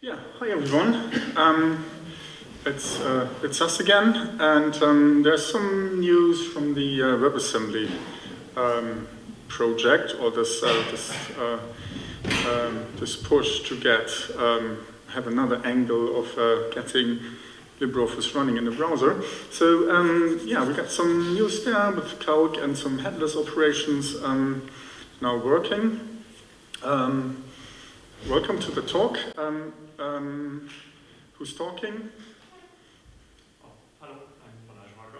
Yeah, hi everyone. Um, it's, uh, it's us again, and um, there's some news from the uh, WebAssembly um, project, or this, uh, this, uh, um, this push to get, um, have another angle of uh, getting LibreOffice running in the browser. So um, yeah, we got some news there with Calc and some headless operations now working. Welcome to the talk. Um, who's talking? Oh, hello, I'm Balázs Varga.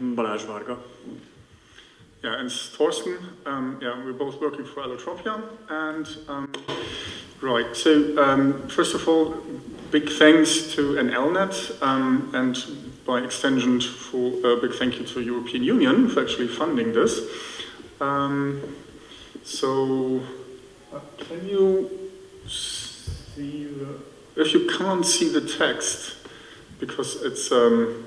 Balázs Varga. Yeah, and Thorsten. Um, yeah, we're both working for Allotropia. And um, right, so um, first of all, big thanks to NLNet um, and by extension for a uh, big thank you to European Union for actually funding this. Um, so, can you see the, if you can't see the text, because it's um,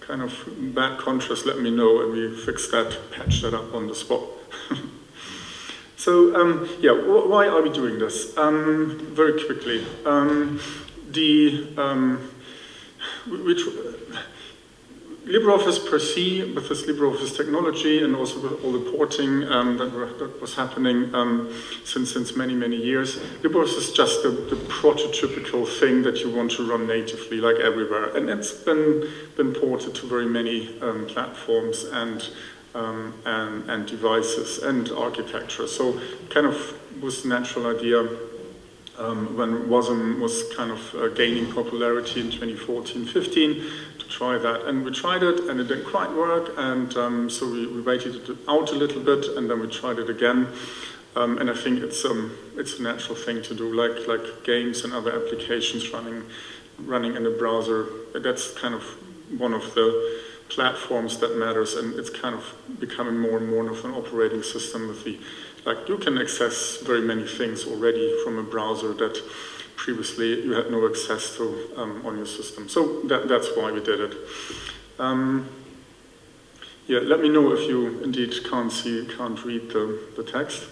kind of bad contrast, let me know and we fix that, patch that up on the spot. so, um, yeah, why are we doing this? Um, very quickly. Um, the, um, we, LibreOffice per se, with this LibreOffice technology and also with all the porting um, that, were, that, was happening um, since, since many, many years, LibreOffice is just the, the, prototypical thing that you want to run natively, like everywhere. And it's been, been ported to very many um, platforms and, um, and, and devices and architecture. So kind of was the natural idea um, when WASM was kind of uh, gaining popularity in 2014-15 to try that. And we tried it and it didn't quite work and um, so we, we, waited it out a little bit and then we tried it again. Um, and I think it's, um, it's a natural thing to do, like, like games and other applications running, running in a browser. That's kind of one of the platforms that matters and it's kind of becoming more and more of an operating system with the like you can access very many things already from a browser that previously you had no access to um, on your system. So that, that's why we did it. Um, yeah, let me know if you indeed can't see, can't read the, the text.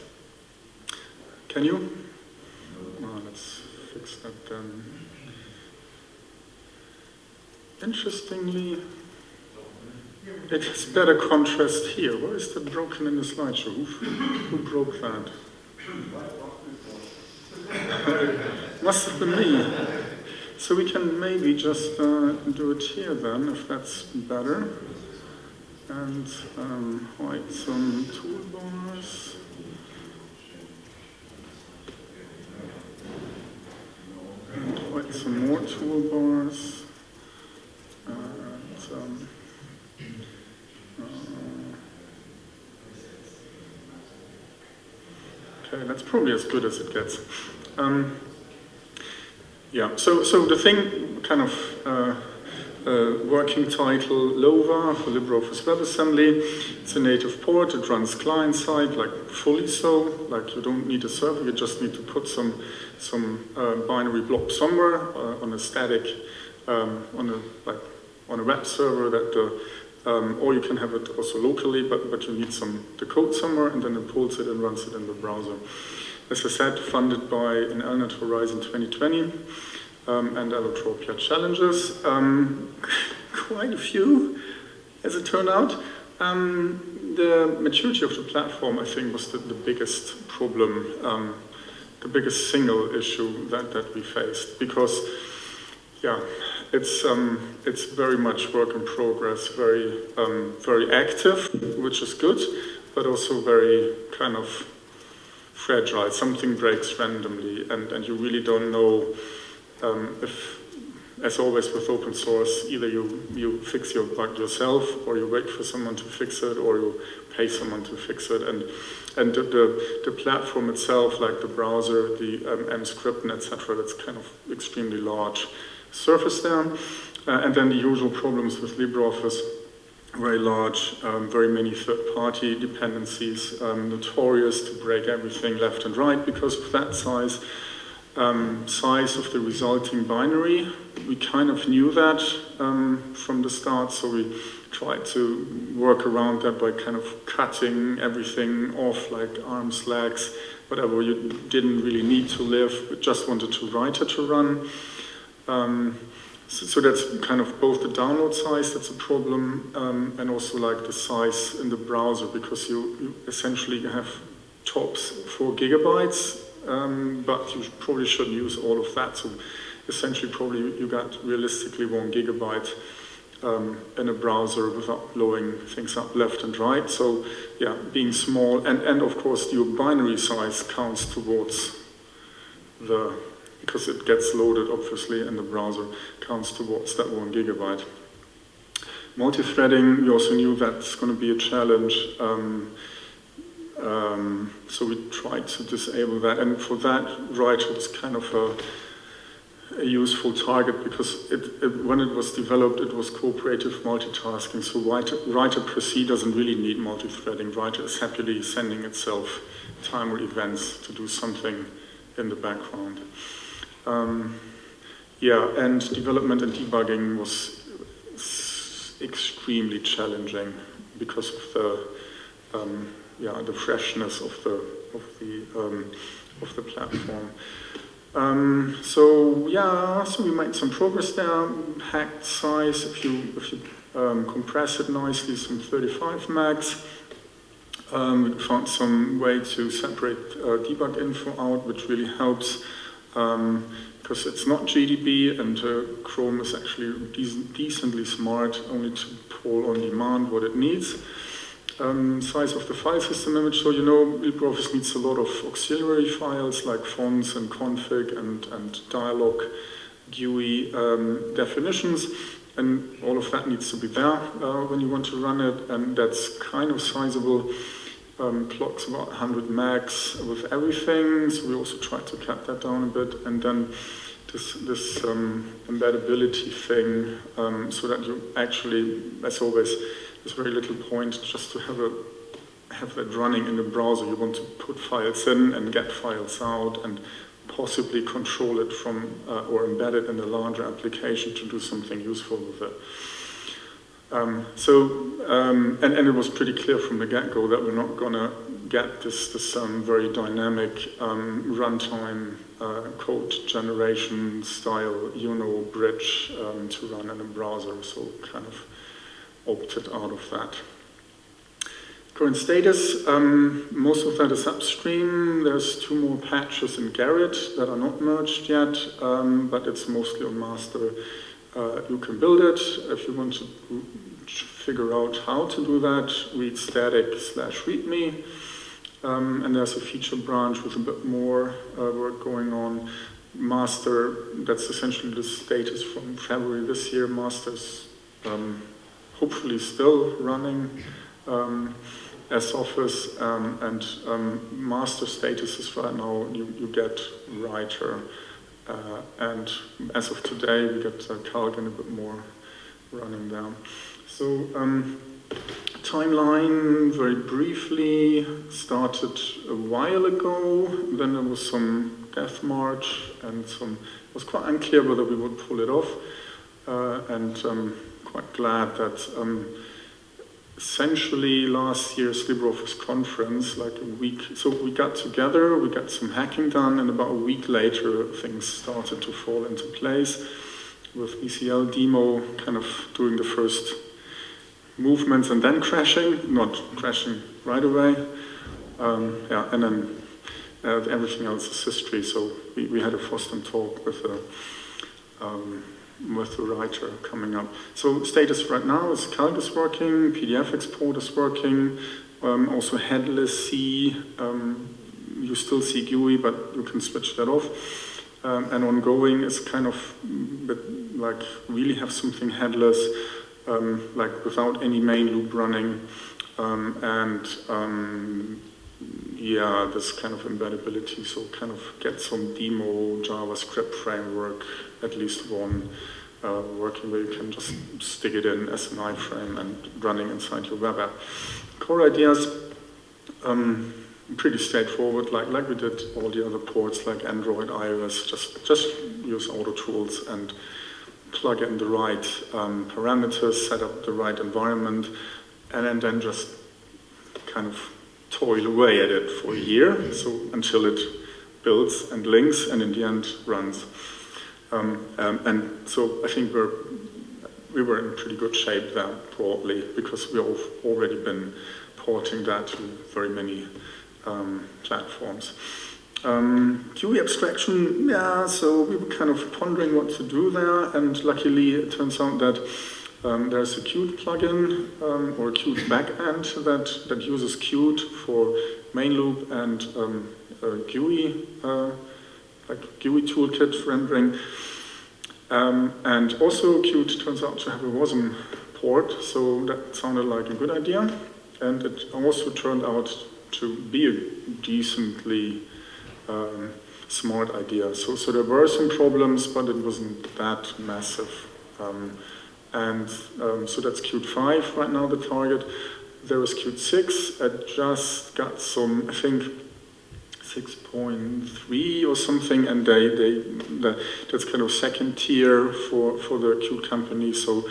Can you? Oh, let's fix that then. Interestingly, it has better contrast here. Where is that broken in the slideshow? Who, who broke that? Must have me. So we can maybe just uh, do it here then, if that's better. And um, hide some toolbars. And some more toolbars. And, um, Okay, that's probably as good as it gets. Um, yeah, so, so the thing, kind of uh, uh, working title, LOVA for LibreOffice WebAssembly. It's a native port, it runs client-side, like fully so, like you don't need a server, you just need to put some, some uh, binary blob somewhere uh, on a static, um, on a, like, on a web server that the um, or you can have it also locally, but, but you need some the code somewhere, and then it pulls it and runs it in the browser. As I said, funded by NLnet Horizon 2020 um, and Allotropia challenges. Um, quite a few, as it turned out. Um, the maturity of the platform, I think, was the, the biggest problem, um, the biggest single issue that, that we faced, because yeah, it's um, it's very much work in progress, very um, very active, which is good, but also very kind of fragile. Something breaks randomly, and and you really don't know um, if, as always with open source, either you you fix your bug yourself, or you wait for someone to fix it, or you pay someone to fix it, and and the, the, the platform itself, like the browser, the um, Emscripten, etc., that's kind of extremely large surface there. Uh, and then the usual problems with LibreOffice, very large, um, very many third-party dependencies, um, notorious to break everything left and right because of that size. um, size of the resulting binary. We kind of knew that um, from the start, so we tried to work around that by kind of cutting everything off, like arms, legs, whatever you didn't really need to live, but just wanted to write it to run. So, so, that's kind of both the download size, that's a problem, um, and also like the size in the browser, because you, you essentially have tops four gigabytes, um, but you probably shouldn't use all of that. So essentially probably you got realistically one gigabyte um, in a browser without blowing things up left and right. So yeah, being small, and, and of course your binary size counts towards the, because it gets loaded obviously and the browser, counts towards that one gigabyte. Multi-threading, we also knew that's going to be a challenge. Um, um, so we tried to disable that, and for that, writer was kind of a a useful target because it, it, when it was developed, it was cooperative multitasking. So writer, writer per se doesn't really need multi-threading. Writer is happily sending itself timer events to do something in the background. Um, yeah, and development and debugging was extremely challenging because of the um, yeah the freshness of the of the um, of the platform. Um, so yeah, so we made some progress there. Hacked size, if you if you um, compress it nicely, some 35 megs. Um, we found some way to separate uh, debug info out, which really helps um, because it's not GDB and uh, Chrome is actually decently smart, only to pull on demand what it needs um, size of the file system image. So you know LibreOffice needs a lot of auxiliary files like fonts and config and, and dialog GUI um, definitions. And all of that needs to be there uh, when you want to run it. And that's kind of sizable. Um, clocks about 100 megs with everything. So we also tried to cut that down a bit. And then this, this um, embeddability thing um, so that you actually, as always, there's very little point just to have a have that running in the browser. You want to put files in and get files out and possibly control it from uh, or embed it in a larger application to do something useful with it. Um, so, um, and, and it was pretty clear from the get-go that we're not going to get this, this um, very dynamic um, runtime uh, code generation style, you know, bridge um, to run in a browser. So kind of opted out of that. Current status, um, most of that is upstream. There's two more patches in Gerrit that are not merged yet, but it's mostly on master. Uh, you can build it. If you want to figure out how to do that, read static slash readme. Um, and there's a feature branch with a bit more uh, work going on. Master, that's essentially the status from February this year. Master's um, hopefully still running um, as Office um, and um, master statuses right now you, you get writer uh, and as of today we get uh, a bit more running down. So um, timeline very briefly started a while ago then there was some death march and some it was quite unclear whether we would pull it off uh, and um, quite glad that um, essentially last year's LibreOffice conference, like a week, so we got together, we got some hacking done, and about a week later things started to fall into place with VCL demo kind of doing the first movements and then crashing, not crashing right away. Um, yeah, and then uh, everything else is history. So we, we had a FOSDEM talk with a um, with the writer coming up. So status right now is Calc is working, PDF export is working, um, also headless C, um, you still see GUI, but you can switch that off. Um, and ongoing is kind of like really have something headless, um, like without any main loop running, um, and um, yeah, this kind of embeddability, so kind of get some demo JavaScript framework, at least one, uh, working where you can just stick it in as an iframe and running inside your web app. Core ideas, um, pretty straightforward, like, like we did all the other ports, like Android, iOS, just, just use Auto Tools and plug in the right um, parameters, set up the right environment, and, and then just kind of toil away at it for a year, so until it builds and links and in the end runs. Um, um, and so I think we're, we were in pretty good shape there broadly because we've already been porting that to very many um, platforms. Um, abstraction, yeah, so we were kind of pondering what to do there, and luckily it turns out that um, there's a Qt plugin um, or Qt backend that, that uses Qt for main loop and um, GUI, uh, like GUI toolkit rendering. Um, and also Qt turns out to have a WASM port, so that sounded like a good idea. And it also turned out to be a decently um, smart idea. So, so there were some problems, but it wasn't that massive. Um, and um, so that's Qt 5 right now, the target. There is Qt 6. I just got some, I think, 6.3 or something, and they, they the, that's kind of second tier for, for the Qt company, so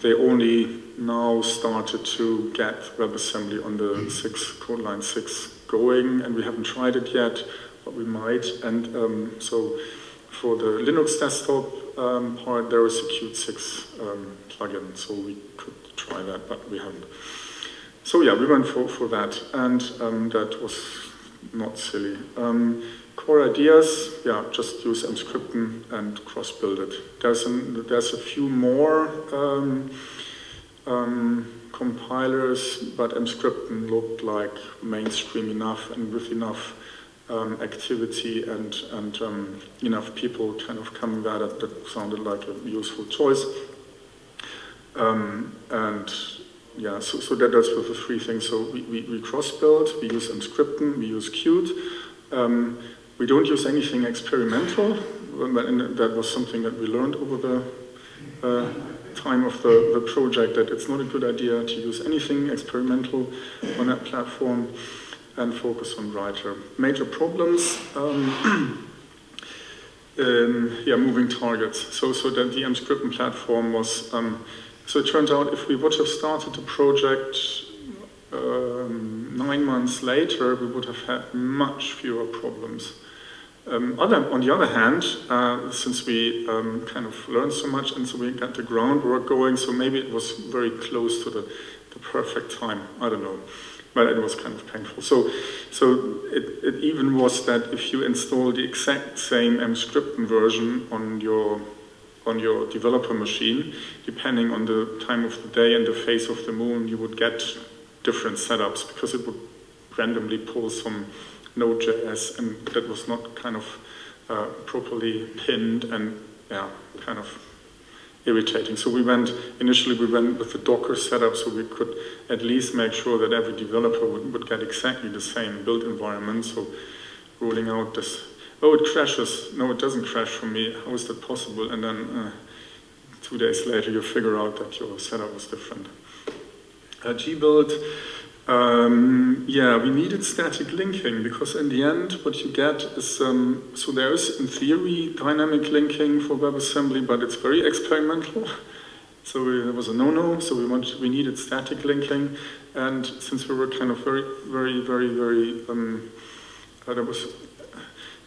they only now started to get WebAssembly on the 6, code line 6 going, and we haven't tried it yet, but we might. And um, so for the Linux desktop um, part, there is a Qt 6 um, plugin, so we could try that, but we haven't. So yeah, we went for, for that, and um, that was not silly. Um, core ideas, yeah, just use Emscripten and cross-build it. There's, an, there's a few more um, um, compilers, but Emscripten looked like mainstream enough and with enough um, activity and, and um, enough people kind of coming there that, that sounded like a useful choice. Um, and yeah, so, so that, that's with the three things. So we, we, we cross-build, we use Emscripten, we use Qt. Um, we don't use anything experimental, and that was something that we learned over the uh, time of the, the project, that it's not a good idea to use anything experimental on that platform and focus on writer. Major problems, um, um, yeah, moving targets. So, so the Emscripten platform was um, so it turns out if we would have started the project um, nine months later, we would have had much fewer problems. Um, other, on the other hand, uh, since we um, kind of learned so much and so we got the groundwork going, so maybe it was very close to the, the perfect time, I don't know. But it was kind of painful. So, so it, it even was that if you install the exact same Emscripten version on your on your developer machine, depending on the time of the day and the phase of the moon, you would get different setups because it would randomly pull some Node.js and that was not kind of uh, properly pinned and yeah, kind of irritating. So we went, initially we went with the Docker setup so we could at least make sure that every developer would, would get exactly the same build environment. So rolling out this oh, it crashes. No, it doesn't crash for me. How is that possible? And then uh, two days later, you figure out that your setup was different. Uh, gbuild, um, yeah, we needed static linking because in the end, what you get is, um, so there is in theory dynamic linking for WebAssembly, but it's very experimental. So there was a no-no, so we wanted, we needed static linking, and since we were kind of very, very, very, very, um, uh, there was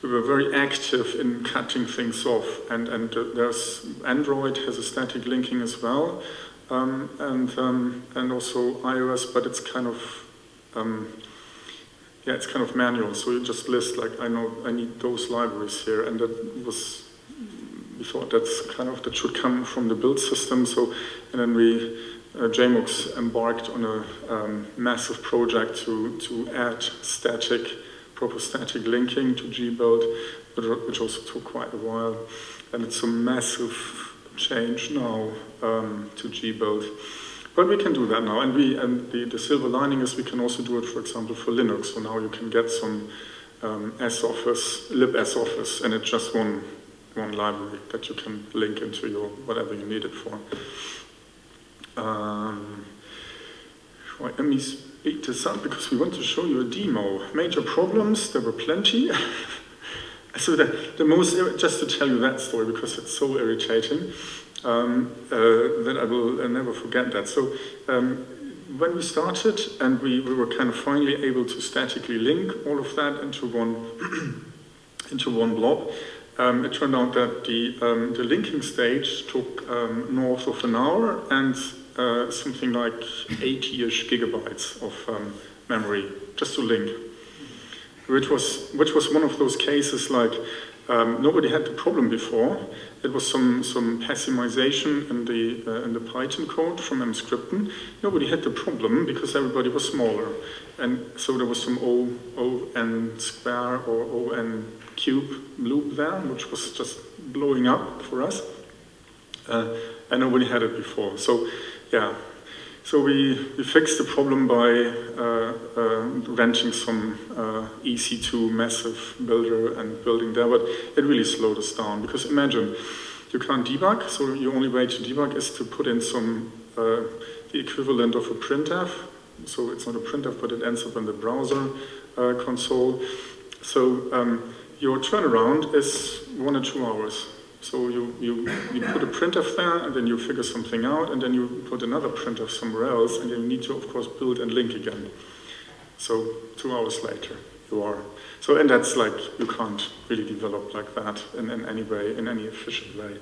we were very active in cutting things off. And, and uh, there's Android has a static linking as well, um, and, um, and also iOS, but it's kind of, um, yeah, it's kind of manual. So you just list like, I know I need those libraries here, and that was, we thought that's kind of, that should come from the build system. So, and then we, uh, embarked on a um, massive project to, to add static proper static linking to gbuild, which also took quite a while. And it's a massive change now um, to gbuild. But we can do that now, and we and the, the silver lining is we can also do it, for example, for Linux. So now you can get some um, soffice, libsoffice, and it's just one one library that you can link into your whatever you need it for. Um, let me beat this up because we want to show you a demo. Major problems, there were plenty. so the, the most, just to tell you that story because it's so irritating, um, uh, that I will uh, never forget that. So um, when we started and we, we were kind of finally able to statically link all of that into one, into one blob, um, it turned out that the, um, the linking stage took um, north of an hour and uh, something like 80-ish gigabytes of um, memory just to link, which was, which was one of those cases like um, nobody had the problem before. It was some, some pessimization in the, uh, in the Python code from Emscripten. Nobody had the problem because everybody was smaller. And so there was some O, o n square or O n cube loop there, which was just blowing up for us. Uh, and nobody had it before. So yeah, so we, we fixed the problem by uh, uh, renting some uh, EC2 massive builder and building there, but it really slowed us down because imagine you can't debug, so your only way to debug is to put in some, uh, the equivalent of a printf, so it's not a printf, but it ends up in the browser console. So um, your turnaround is one or two hours. So you, you, you put a printf there, and then you figure something out, and then you put another printf somewhere else, and you need to, of course, build and link again. So two hours later, you are. So, and that's like, you can't really develop like that in, in any way, in any efficient way.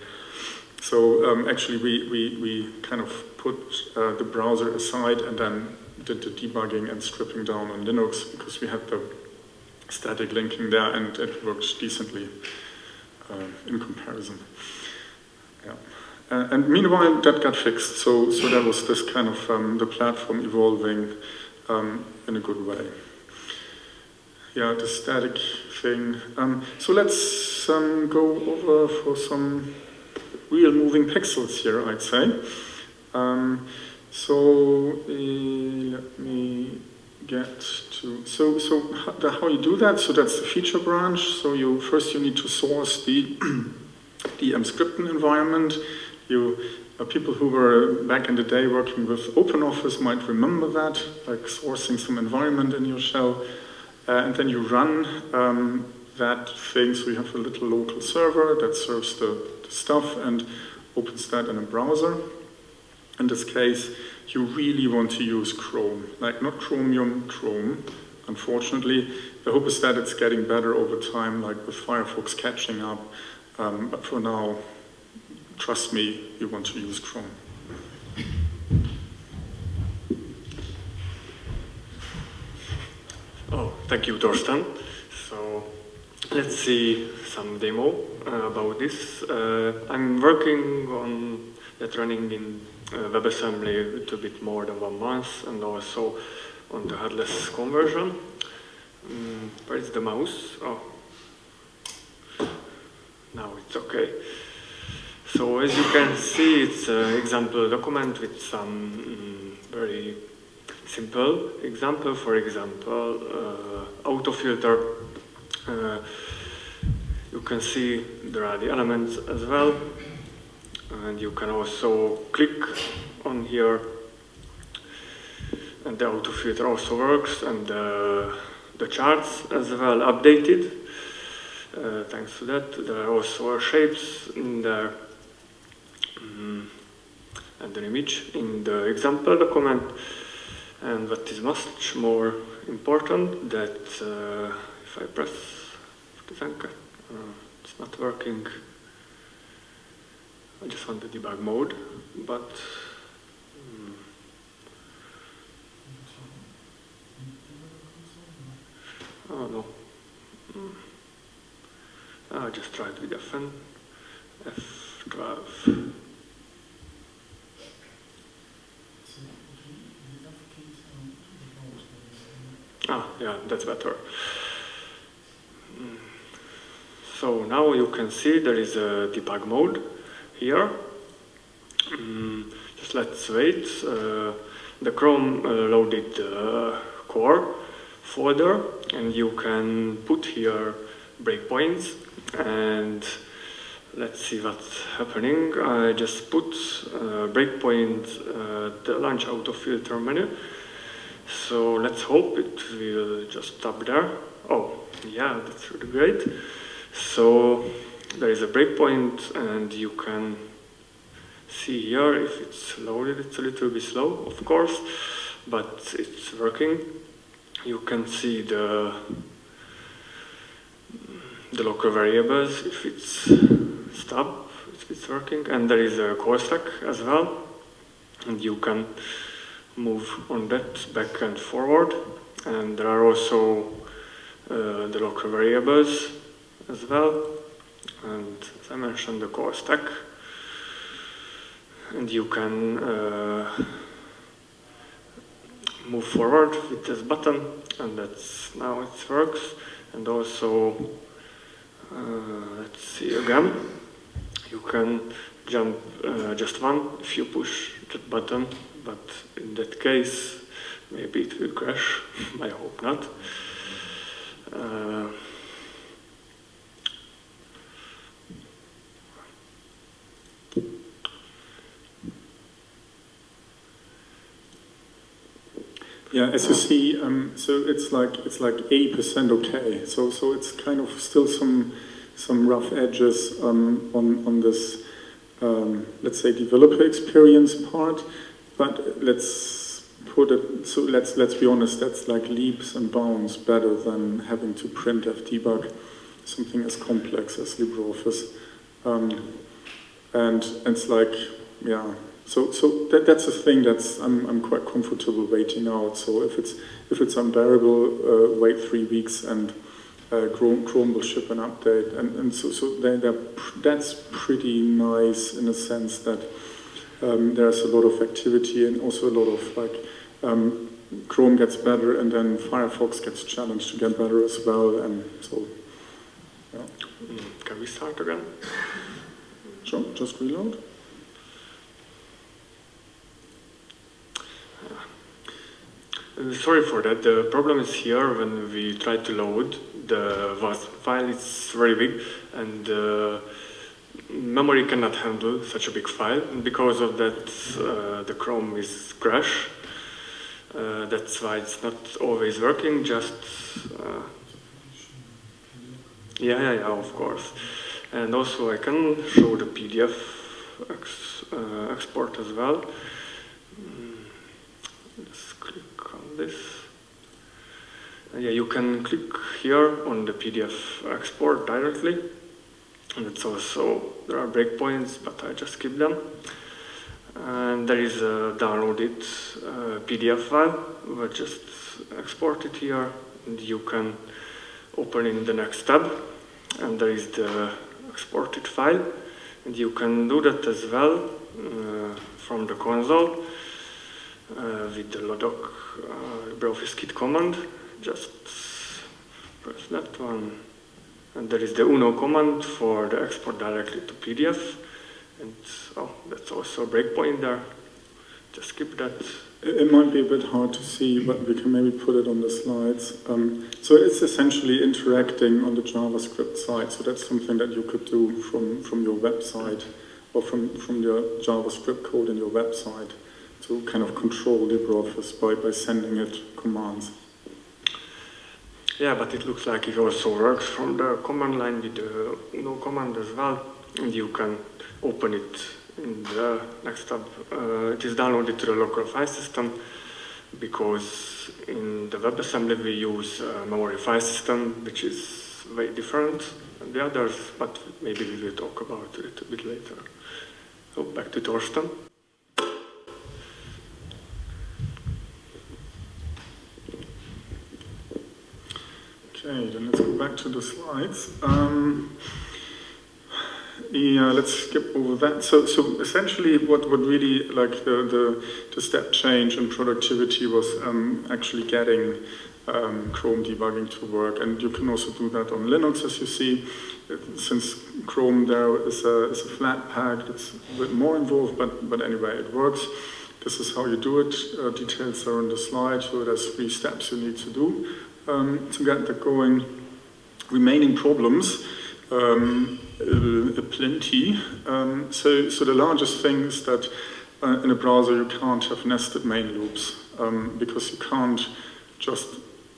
So um, actually, we, we, we kind of put uh, the browser aside and then did the debugging and stripping down on Linux because we had the static linking there and it worked decently in comparison. Yeah. Uh, and meanwhile, that got fixed. So, so that was this kind of um, the platform evolving um, in a good way. Yeah, the static thing. Um, so let's um, go over for some real moving pixels here, I'd say. Um, so uh, let me get to, so, so how, you do that, so that's the feature branch. So you first you need to source the, the Emscripten environment. You, uh, people who were back in the day working with OpenOffice might remember that, like sourcing some environment in your shell. Uh, and then you run um, that thing, so you have a little local server that serves the, the stuff and opens that in a browser. In this case, you really want to use Chrome, like not Chromium, Chrome, unfortunately. The hope is that it's getting better over time, like with Firefox catching up. Um, but for now, trust me, you want to use Chrome. Oh, thank you, Thorsten. So let's see some demo uh, about this. Uh, I'm working on that running in uh, WebAssembly a little bit more than one month and also on the headless conversion. Where is the mouse? Oh, now it's okay. So as you can see, it's an example document with some um, very simple example. For example, uh, auto filter. Uh, you can see there are the elements as well and you can also click on here. And the auto filter also works and uh, the charts as well updated. Uh, thanks to that. There are also shapes in there um, and an image in the example document. And what is much more important that uh, if I press the uh, it's not working just want the debug mode, but um, oh no. Mm. I just tried with Fn, F12. Ah, yeah, that's better. Mm. So now you can see there is a debug mode here. Um, just let's wait. Uh, the Chrome uh, loaded uh, core folder and you can put here breakpoints and let's see what's happening. I just put uh, breakpoint uh, the launch auto filter menu So let's hope it will just stop there. Oh, yeah, that's really great. So there is a breakpoint and you can see here if it's loaded, it's a little bit slow, of course, but it's working. You can see the the local variables if it's stop, if it's working, and there is a call stack as well, and you can move on that back and forward, and there are also uh, the local variables as well, and as I mentioned, the call stack, and you can uh, move forward with this button, and that's now it works, and also uh, let's see again. You can jump uh, just one if you push that button, but in that case, maybe it will crash. I hope not. Yeah, as you see, um, so it's like it's like eighty percent okay. So so it's kind of still some some rough edges um, on on this um, let's say developer experience part, but let's put it so let's let's be honest. That's like leaps and bounds better than having to printf debug something as complex as LibreOffice, um, and it's like yeah so, so that, that's a thing that's I'm, I'm quite comfortable waiting out. So if it's if it's unbearable, uh, wait three weeks and uh, Chrome, Chrome will ship an update. And, and so, so they're, they're, that's pretty nice in a sense that um, there's a lot of activity and also a lot of like um, Chrome gets better and then Firefox gets challenged to get better as well. And so, yeah. Mm, can we start again? Sure, just reload. Sorry for that. The problem is here when we try to load the VAS file. It's very big and uh, memory cannot handle such a big file. And because of that, uh, the Chrome is crash. Uh, that's why it's not always working. Just uh, yeah, yeah, yeah, of course. And also I can show the PDF ex, uh, export as well. This. Uh, yeah, you can click here on the PDF export directly. And it's also, there are breakpoints, but I just skip them. And there is a downloaded uh, PDF file, we just export it here, and you can open in the next tab, and there is the exported file, and you can do that as well uh, from the console with the lodoc uh, LibreOffice Kit command. Just press that one. And there is the uno command for the export directly to PDF. And oh, that's also a breakpoint there. Just skip that. It might be a bit hard to see, but we can maybe put it on the slides. Um, so it's essentially interacting on the JavaScript side. So that's something that you could do from, from your website or from, from your JavaScript code in your website to kind of control LibreOffice by, by sending it commands. Yeah, but it looks like it also works from the command line with the no command as well, and you can open it in the next tab. Uh, it is downloaded to the local file system because in the WebAssembly we use a memory file system, which is very different than the others, but maybe we will talk about it a bit later. So back to Thorsten. Okay, then let's go back to the slides. Um, yeah, let's skip over that. So, so essentially, what, what really like the, the, the step change in productivity was um, actually getting um, Chrome debugging to work, and you can also do that on Linux, as you see. Since Chrome there is a, is a Flatpak, it's a bit more involved, but but anyway, it works. This is how you do it. Uh, details are on the slide. So there's three steps you need to do um, to get going. Remaining problems, um, uh, plenty. Um, so, so the largest thing is that uh, in a browser you can't have nested main loops. um, because you can't just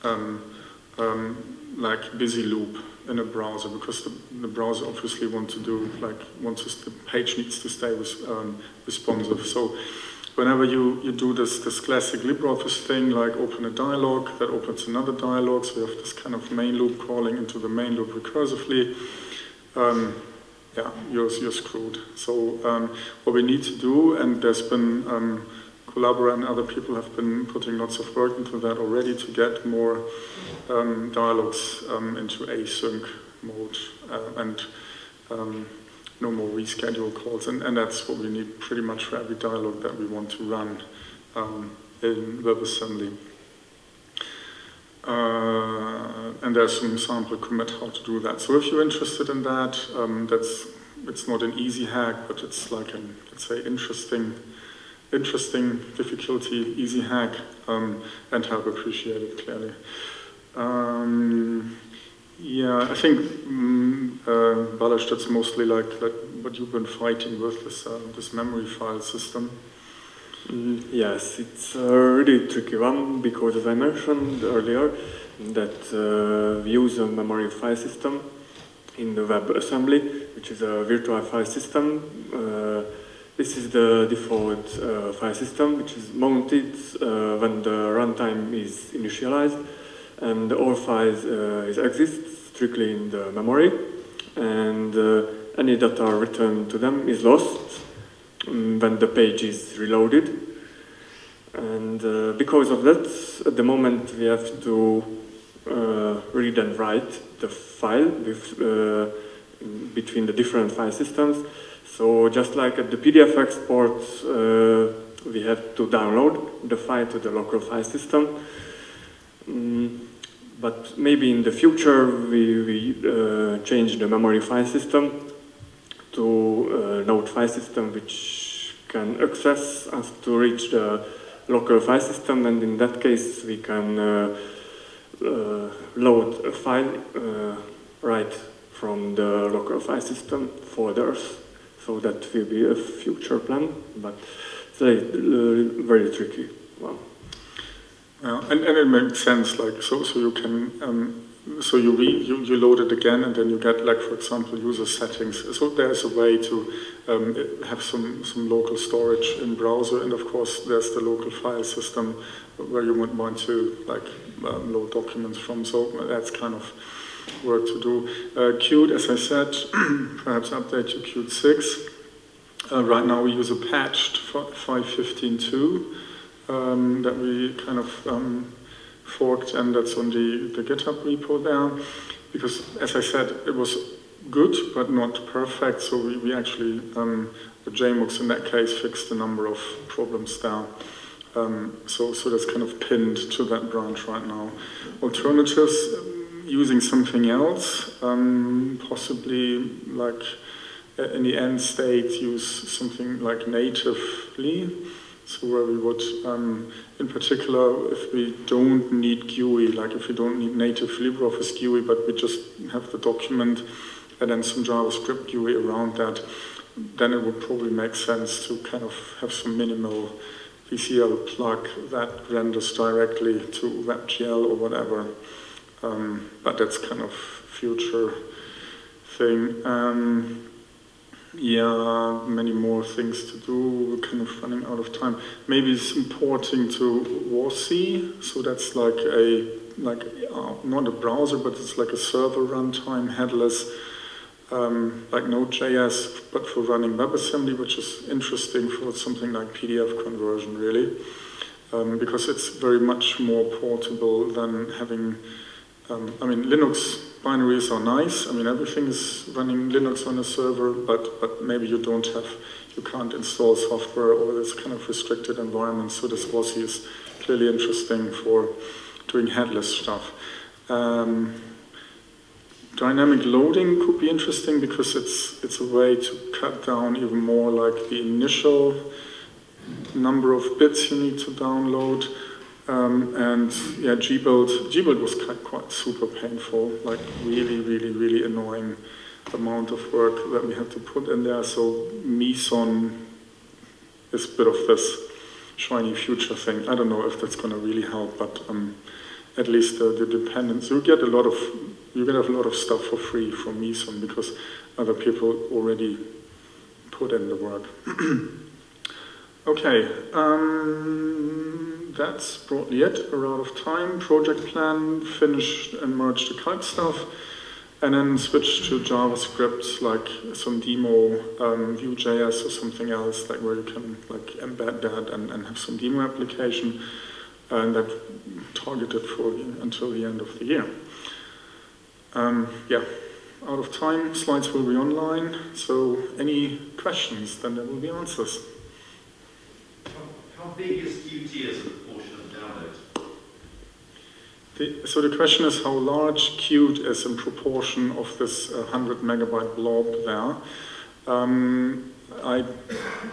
um, um, like busy loop in a browser because the, the, browser obviously wants to do like wants the page needs to stay um, responsive. So whenever you, you do this, this classic LibreOffice thing, like open a dialog, that opens another dialog, so you have this kind of main loop calling into the main loop recursively, um, yeah, you're, you're screwed. So um, what we need to do, and there's been, um, Collabora and other people have been putting lots of work into that already to get more um, dialogues um, into async mode uh, and um, no more reschedule calls, and, and that's what we need pretty much for every dialog that we want to run um, in WebAssembly. Uh, and there's some sample commit how to do that. So if you're interested in that, um, that's it's not an easy hack, but it's like an let's say interesting, interesting difficulty, easy hack, um, and help appreciated clearly. Um, yeah, I think um, uh, Balázs, that's mostly like, like what you've been fighting with, this, uh, this memory file system. Mm, yes, it's a really tricky one because as I mentioned earlier, that uh, we use a memory file system in the WebAssembly, which is a virtual file system. Uh, this is the default uh, file system, which is mounted uh, when the runtime is initialized and the all files uh, exist strictly in the memory. And uh, any data returned to them is lost um, when the page is reloaded. And uh, because of that at the moment we have to uh, read and write the file with, uh, between the different file systems. So just like at the PDF export uh, we have to download the file to the local file system Mm, but maybe in the future we, we uh, change the memory file system to a node file system which can access us to reach the local file system and in that case we can uh, uh, load a file uh, right from the local file system folders. So that will be a future plan, but it's a uh, very tricky one. Yeah, and, and it makes sense, like, so, so you can, um, so you, re, you, you load it again and then you get, like, for example, user settings. So there's a way to um, have some, some local storage in browser and of course there's the local file system where you would want to, like, um, load documents from. So that's kind of work to do. Uh, Qt, as I said, perhaps update to Qt 6. Uh, right now we use a patched 5.15.2 um, that we kind of um, forked, and that's on the, the GitHub repo there. Because, as I said, it was good, but not perfect, so we, we actually, um, the JMUX in that case, fixed a number of problems there. Um, so, so that's kind of pinned to that branch right now. Alternatives, using something else, um, possibly like in the end state use something like natively. So where we would, um, in particular, if we don't need GUI, like if we don't need native LibreOffice GUI, but we just have the document and then some JavaScript GUI around that, then it would probably make sense to kind of have some minimal VCL plug that renders directly to WebGL or whatever. Um, but that's kind of future thing. Um, yeah, many more things to do. We're kind of running out of time. Maybe it's importing to WASI, so that's like a like uh, not a browser, but it's like a server runtime headless, um, like Node.js, but for running WebAssembly, which is interesting for something like PDF conversion, really, um, because it's very much more portable than having. Um, I mean, Linux binaries are nice. I mean, everything is running Linux on a server, but, but maybe you don't have, you can't install software or this kind of restricted environment. So this WASI is clearly interesting for doing headless stuff. Um, dynamic loading could be interesting because it's, it's a way to cut down even more like the initial number of bits you need to download. Um, and yeah, gbuild, gbuild was quite, quite super painful, like really, really, really annoying amount of work that we had to put in there. So Meson is a bit of this shiny future thing. I don't know if that's going to really help, but um, at least uh, the dependence, you get a lot of, you get a lot of stuff for free from Meson because other people already put in the work. okay, um, that's broadly it. We're out of time. Project plan, finish and merge the calc stuff and then switch to JavaScript, like some demo um, Vue.js or something else, like where you can like embed that and, and have some demo application, and that targeted for the, until the end of the year. Um, yeah, out of time, slides will be online, so any questions, then there will be answers. How, big is Qt as a? The, so the question is how large Qt is in proportion of this uh, 100 megabyte blob there. Um, I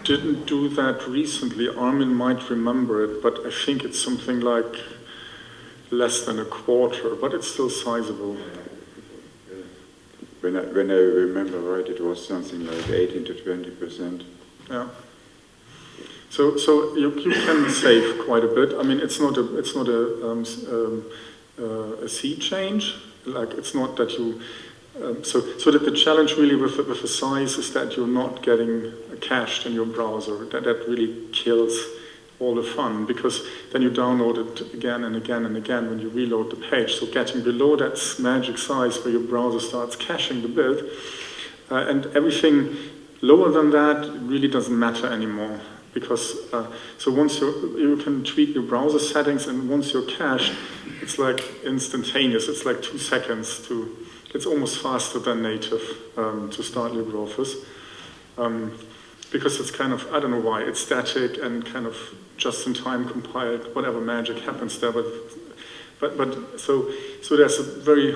didn't do that recently. Armin might remember it, but I think it's something like less than a quarter, but it's still sizable. When I, when I remember right, it was something like 18 to 20 percent. Yeah. So, so you, you can save quite a bit. I mean, it's not a, it's not a, um, um, uh, a sea change. Like, it's not that you, um, so, so that the challenge really with, with the size is that you're not getting cached in your browser. That, that really kills all the fun because then you download it again and again and again when you reload the page. So getting below that magic size where your browser starts caching the build uh, and everything lower than that really doesn't matter anymore because uh, so once you you can tweak your browser settings and once you're cached, it's like instantaneous. It's like two seconds to. It's almost faster than native um, to start LibreOffice. Um, because it's kind of, I don't know why, it's static and kind of just in time compiled, whatever magic happens there. But, but, but so, so there's a very,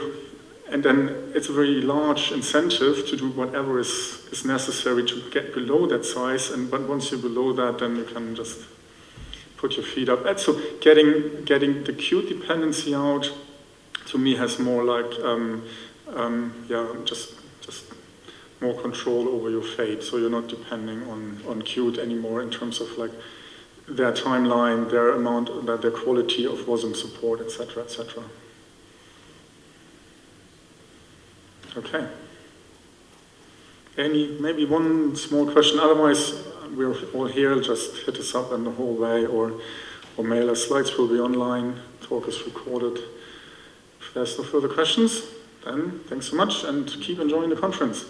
and then it's a very large incentive to do whatever is, is necessary to get below that size. And but once you're below that, then you can just put your feet up. And so getting, getting the Qt dependency out to me has more like, um, um, yeah, just, just more control over your fate. So you're not depending on, on Qt anymore in terms of like their timeline, their amount, their quality of WASM support, etc., etc. Okay. Any, maybe one small question. Otherwise, we're all here. Just hit us up in the hallway or, or mail us. Slides will be online. Talk is recorded. If there's no further questions, then thanks so much and keep enjoying the conference.